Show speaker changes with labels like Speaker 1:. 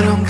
Speaker 1: I don't